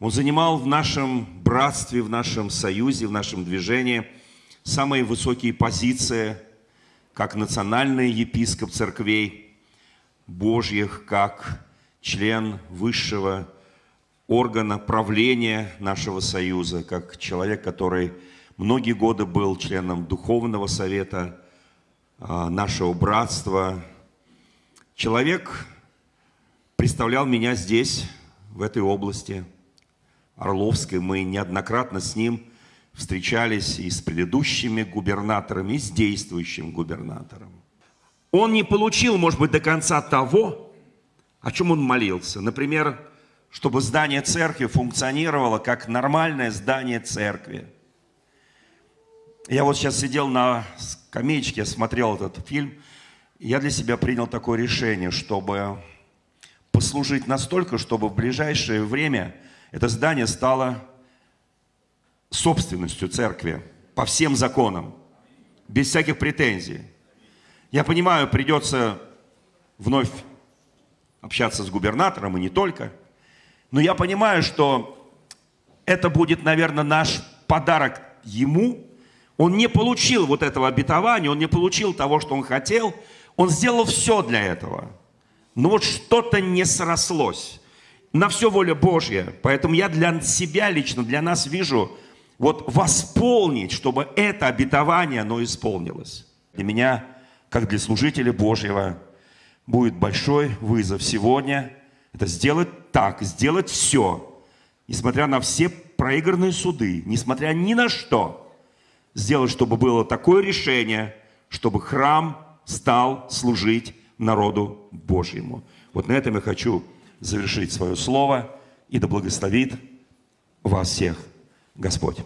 Он занимал в нашем братстве, в нашем союзе, в нашем движении самые высокие позиции, как национальный епископ церквей Божьих, как член высшего органа правления нашего союза, как человек, который многие годы был членом Духовного совета а, нашего братства. Человек представлял меня здесь, в этой области, Орловской. Мы неоднократно с ним встречались и с предыдущими губернаторами, и с действующим губернатором. Он не получил, может быть, до конца того, о чем он молился. Например, чтобы здание церкви функционировало как нормальное здание церкви. Я вот сейчас сидел на скамеечке, смотрел этот фильм, я для себя принял такое решение, чтобы послужить настолько, чтобы в ближайшее время это здание стало собственностью церкви по всем законам, без всяких претензий. Я понимаю, придется вновь общаться с губернатором и не только – но я понимаю, что это будет, наверное, наш подарок ему. Он не получил вот этого обетования, он не получил того, что он хотел. Он сделал все для этого. Но вот что-то не срослось. На все воля Божья. Поэтому я для себя лично, для нас вижу, вот восполнить, чтобы это обетование, оно исполнилось. Для меня, как для служителя Божьего, будет большой вызов сегодня – это сделать так, сделать все, несмотря на все проигранные суды, несмотря ни на что, сделать, чтобы было такое решение, чтобы храм стал служить народу Божьему. Вот на этом я хочу завершить свое слово, и да благословит вас всех Господь.